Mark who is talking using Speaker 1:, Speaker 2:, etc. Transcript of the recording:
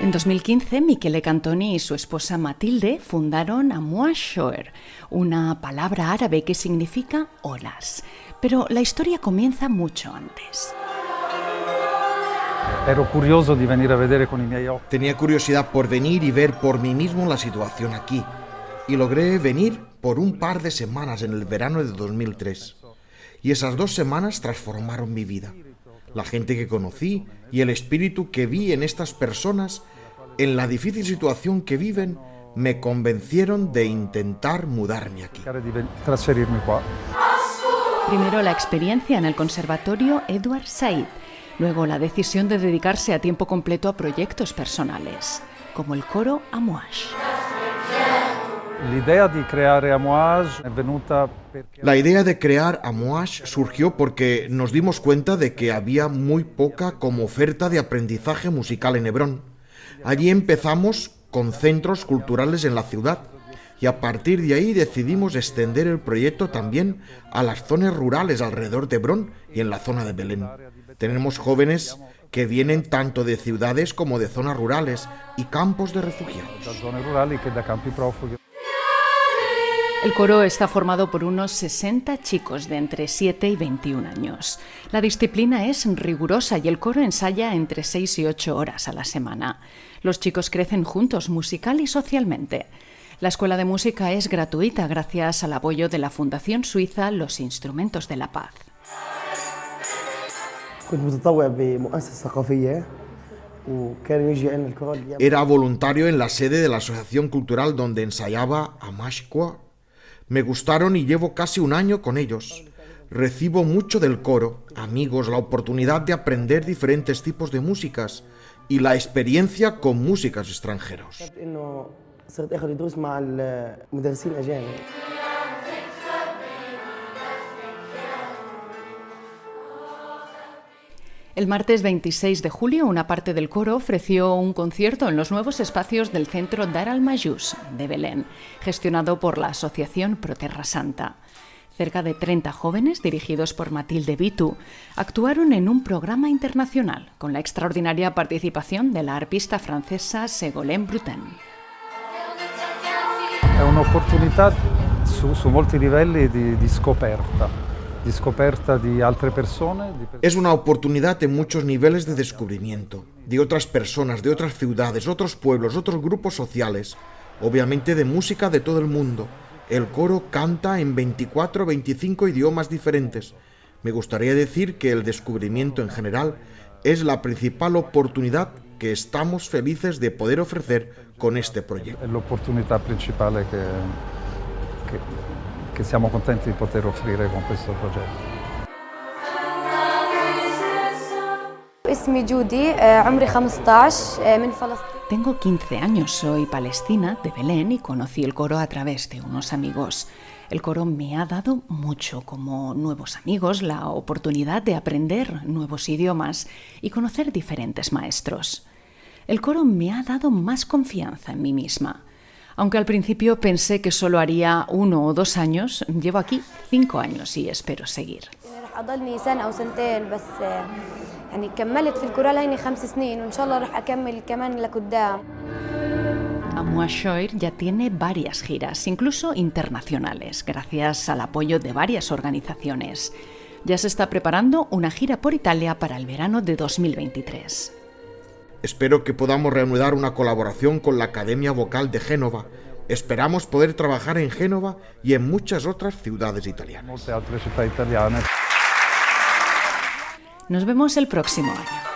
Speaker 1: En 2015, Michele Cantoni y su esposa Matilde fundaron Amuashoer, una palabra árabe que significa olas. Pero la historia comienza mucho antes.
Speaker 2: curioso de venir a ver con miei occhi.
Speaker 3: Tenía curiosidad por venir y ver por mí mismo la situación aquí. Y logré venir por un par de semanas en el verano de 2003. Y esas dos semanas transformaron mi vida. La gente que conocí y el espíritu que vi en estas personas, en la difícil situación que viven, me convencieron de intentar mudarme aquí.
Speaker 1: Primero la experiencia en el Conservatorio Edward Said, luego la decisión de dedicarse a tiempo completo a proyectos personales, como el coro Amouage.
Speaker 2: La idea de crear Amouage
Speaker 3: surgió porque nos dimos cuenta de que había muy poca como oferta de aprendizaje musical en Hebrón. Allí empezamos con centros culturales en la ciudad y a partir de ahí decidimos extender el proyecto también a las zonas rurales alrededor de Hebrón y en la zona de Belén. Tenemos jóvenes que vienen tanto de ciudades como de zonas rurales y campos de refugiados.
Speaker 1: El coro está formado por unos 60 chicos de entre 7 y 21 años. La disciplina es rigurosa y el coro ensaya entre 6 y 8 horas a la semana. Los chicos crecen juntos musical y socialmente. La escuela de música es gratuita gracias al apoyo de la Fundación Suiza Los Instrumentos de la Paz.
Speaker 3: Era voluntario en la sede de la asociación cultural donde ensayaba Amashkwa. Me gustaron y llevo casi un año con ellos. Recibo mucho del coro, amigos, la oportunidad de aprender diferentes tipos de músicas y la experiencia con músicas extranjeros.
Speaker 1: El martes 26 de julio, una parte del coro ofreció un concierto en los nuevos espacios del Centro Dar al Mayús de Belén, gestionado por la Asociación Proterra Santa. Cerca de 30 jóvenes, dirigidos por Matilde Vitu, actuaron en un programa internacional con la extraordinaria participación de la arpista francesa Ségolène Brutin.
Speaker 2: Es una oportunidad su, molti livelli di.
Speaker 3: Es una oportunidad en muchos niveles de descubrimiento, de otras personas, de otras ciudades, otros pueblos, otros grupos sociales, obviamente de música de todo el mundo. El coro canta en 24 o 25 idiomas diferentes. Me gustaría decir que el descubrimiento en general es la principal oportunidad que estamos felices de poder ofrecer con este proyecto.
Speaker 2: Es la oportunidad principal que, que siamo contenti di poter offrire con questo progetto.
Speaker 1: Tengo 15 años, soy palestina de Belén y conocí el coro a través de unos amigos. El coro me ha dado mucho, como nuevos amigos, la oportunidad de aprender nuevos idiomas y conocer diferentes maestros. El coro me ha dado más confianza en mí misma. Aunque al principio pensé que solo haría uno o dos años, llevo aquí cinco años y espero seguir. Amuashoir ya tiene varias giras, incluso internacionales, gracias al apoyo de varias organizaciones. Ya se está preparando una gira por Italia para el verano de 2023.
Speaker 3: Espero que podamos reanudar una colaboración con la Academia Vocal de Génova. Esperamos poder trabajar en Génova y en muchas otras ciudades italianas.
Speaker 1: Nos vemos el próximo año.